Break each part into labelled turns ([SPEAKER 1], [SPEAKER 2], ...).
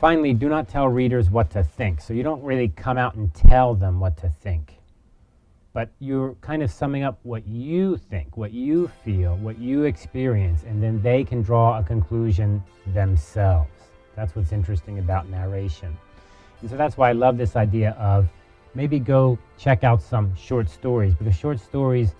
[SPEAKER 1] Finally, do not tell readers what to think. So you don't really come out and tell them what to think. But you're kind of summing up what you think, what you feel, what you experience, and then they can draw a conclusion themselves. That's what's interesting about narration. And so that's why I love this idea of maybe go check out some short stories because short stories,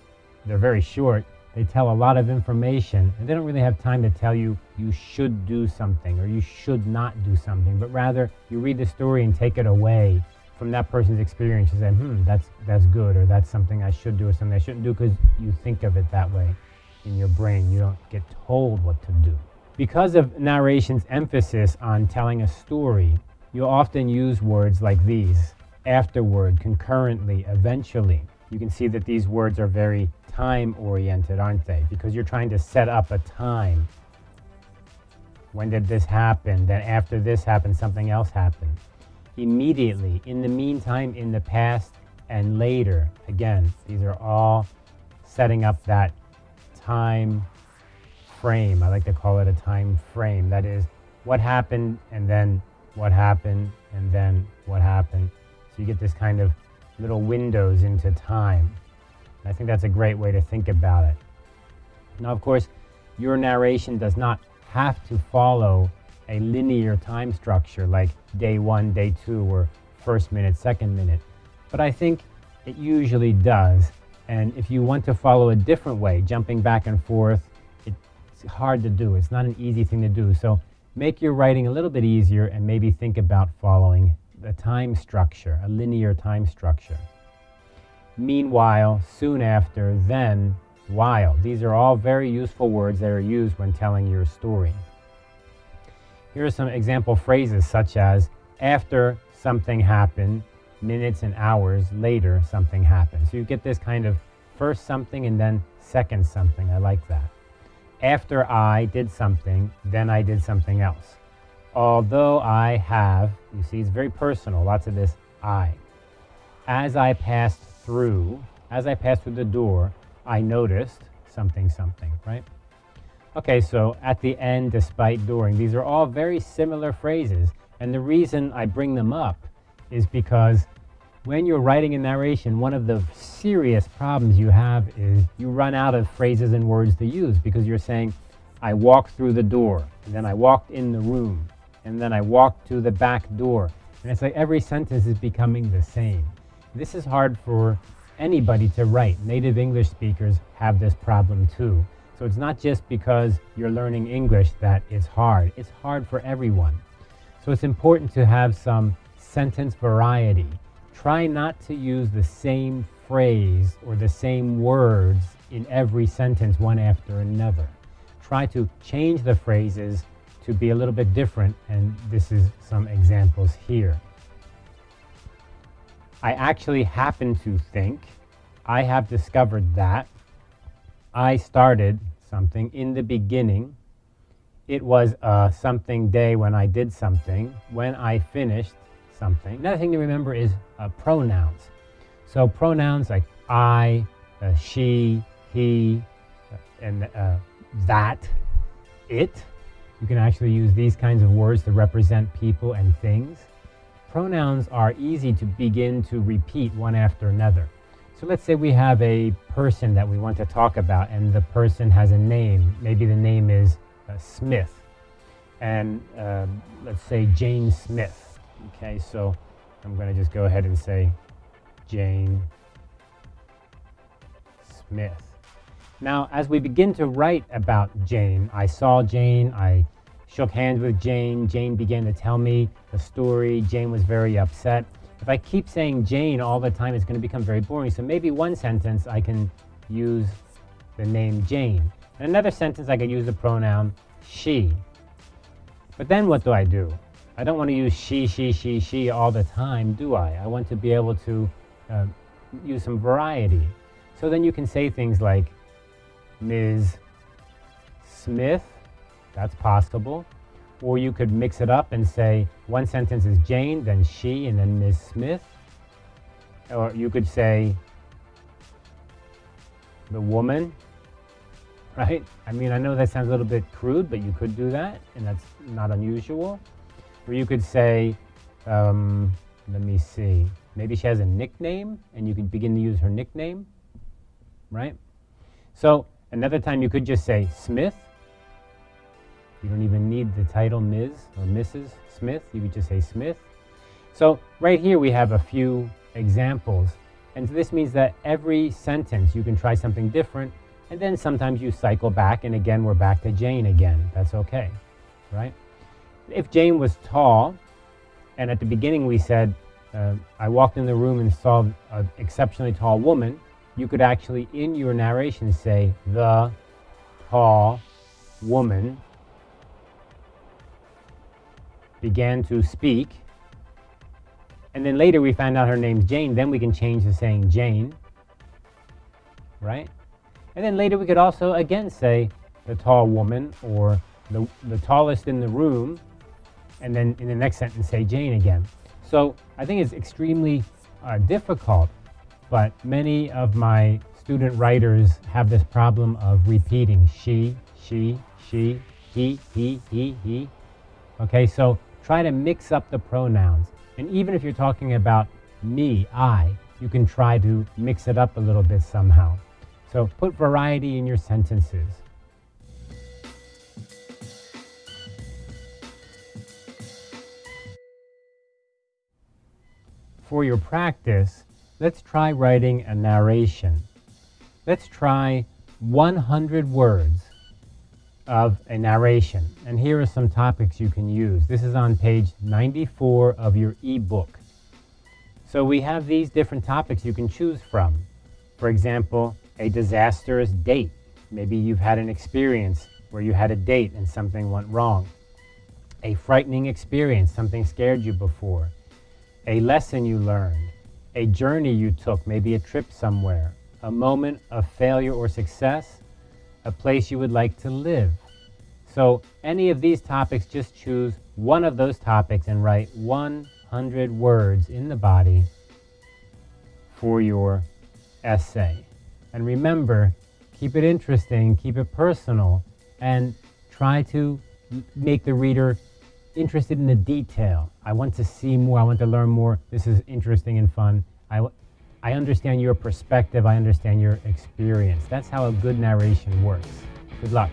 [SPEAKER 1] they're very short. They tell a lot of information and they don't really have time to tell you you should do something or you should not do something, but rather you read the story and take it away from that person's experience and say, hmm, that's, that's good or that's something I should do or something I shouldn't do because you think of it that way in your brain. You don't get told what to do. Because of narration's emphasis on telling a story, you'll often use words like these, afterward, concurrently, eventually. You can see that these words are very time-oriented, aren't they? Because you're trying to set up a time. When did this happen? Then after this happened, something else happened. Immediately, in the meantime, in the past, and later. Again, these are all setting up that time frame. I like to call it a time frame. That is, what happened, and then what happened, and then what happened. So you get this kind of little windows into time. I think that's a great way to think about it. Now, of course, your narration does not have to follow a linear time structure like day one, day two, or first minute, second minute. But I think it usually does. And if you want to follow a different way, jumping back and forth, it's hard to do. It's not an easy thing to do. So make your writing a little bit easier and maybe think about following a time structure, a linear time structure. Meanwhile, soon after, then, while. These are all very useful words that are used when telling your story. Here are some example phrases such as, after something happened, minutes and hours later something happened. So you get this kind of first something and then second something. I like that. After I did something, then I did something else. Although I have, you see, it's very personal, lots of this I. As I passed through, as I passed through the door, I noticed something, something, right? Okay, so at the end, despite, during, these are all very similar phrases. And the reason I bring them up is because when you're writing a narration, one of the serious problems you have is you run out of phrases and words to use because you're saying, I walked through the door, and then I walked in the room, and then I walked to the back door. And it's like every sentence is becoming the same. This is hard for anybody to write. Native English speakers have this problem too. So it's not just because you're learning English that it's hard. It's hard for everyone. So it's important to have some sentence variety. Try not to use the same phrase or the same words in every sentence one after another. Try to change the phrases to be a little bit different, and this is some examples here. I actually happen to think, I have discovered that, I started something in the beginning, it was a something day when I did something, when I finished something. Another thing to remember is uh, pronouns. So pronouns like I, uh, she, he, uh, and uh, that, it, you can actually use these kinds of words to represent people and things. Pronouns are easy to begin to repeat one after another. So let's say we have a person that we want to talk about and the person has a name. Maybe the name is uh, Smith. And uh, let's say Jane Smith. Okay, so I'm going to just go ahead and say Jane Smith. Now, as we begin to write about Jane, I saw Jane, I shook hands with Jane, Jane began to tell me the story, Jane was very upset. If I keep saying Jane all the time, it's going to become very boring. So maybe one sentence I can use the name Jane. In another sentence, I could use the pronoun she. But then what do I do? I don't want to use she, she, she, she all the time, do I? I want to be able to uh, use some variety. So then you can say things like, Ms. Smith, that's possible. Or you could mix it up and say one sentence is Jane, then she, and then Ms. Smith. Or you could say the woman, right? I mean, I know that sounds a little bit crude, but you could do that, and that's not unusual. Or you could say, um, let me see, maybe she has a nickname and you can begin to use her nickname, right? So another time you could just say Smith. You don't even need the title Ms. or Mrs. Smith. You could just say Smith. So right here we have a few examples. And this means that every sentence you can try something different and then sometimes you cycle back and again we're back to Jane again. That's okay, right? If Jane was tall and at the beginning we said, uh, I walked in the room and saw an exceptionally tall woman, you could actually in your narration say, the tall woman began to speak and then later we find out her name's Jane, then we can change to saying Jane, right? And then later we could also again say the tall woman or the, the tallest in the room, and then in the next sentence say Jane again. So I think it's extremely uh, difficult, but many of my student writers have this problem of repeating she, she, she, he, he, he, he. Okay, so try to mix up the pronouns. And even if you're talking about me, I, you can try to mix it up a little bit somehow. So put variety in your sentences. For your practice, let's try writing a narration. Let's try 100 words of a narration. And here are some topics you can use. This is on page 94 of your ebook. So we have these different topics you can choose from. For example, a disastrous date. Maybe you've had an experience where you had a date and something went wrong. A frightening experience, something scared you before. A lesson you learned. A journey you took, maybe a trip somewhere. A moment of failure or success. A place you would like to live. So any of these topics, just choose one of those topics and write 100 words in the body for your essay. And remember, keep it interesting, keep it personal, and try to make the reader interested in the detail. I want to see more, I want to learn more. This is interesting and fun. I, I understand your perspective, I understand your experience. That's how a good narration works. Good luck.